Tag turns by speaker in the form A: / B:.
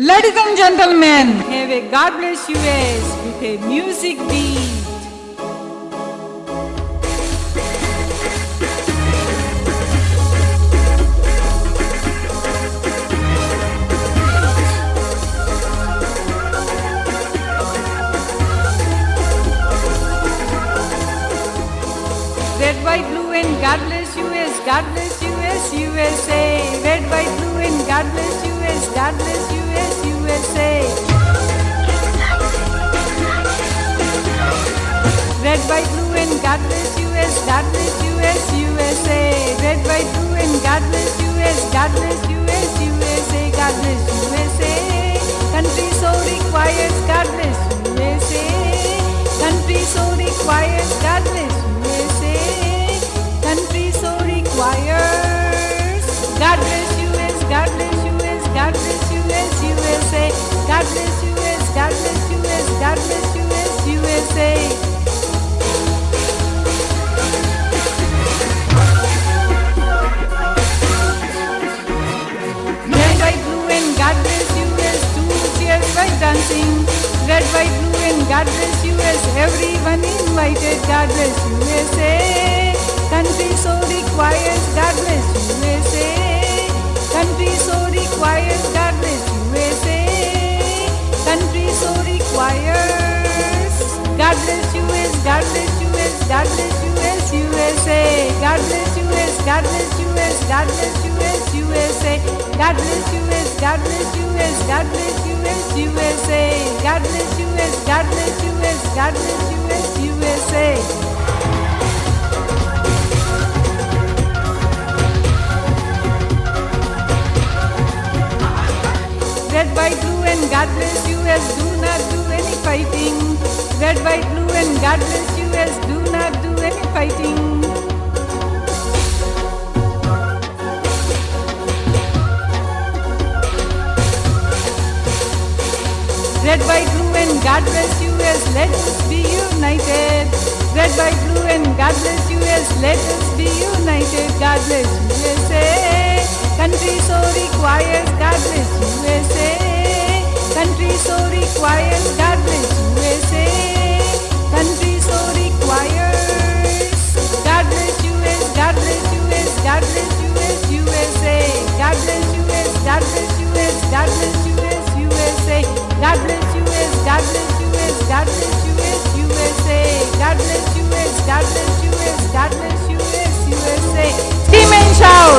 A: Ladies and gentlemen, Have a God bless US with a music beat. Red, white, blue, and God bless US, God bless US, USA. White, blue, and God bless US, God bless US, USA. Red, white, blue, and God bless as everyone invited. God bless USA. Country so requires God bless USA. Country so requires God bless USA. Country so requires God bless US, God bless US, God bless US, USA. God bless US, God bless US, God bless US, USA. God bless US, God bless US, God bless US, USA. God bless US, God bless US, God bless US, USA. Red, white, blue, and God bless as do not do any fighting. Red, white, blue, and God bless as do not do any fighting. Red, white, blue and God bless you as let us be united. Red, white, blue and God bless you as let us be united. God bless USA. Country so requires God bless USA. Country so requires God bless USA. Country so requires God bless US. God bless US. God bless US. USA. God bless US. God bless US. God bless US. USA. God bless US, God bless US, USA. God bless US, God bless US, God bless US, USA. Team and shout.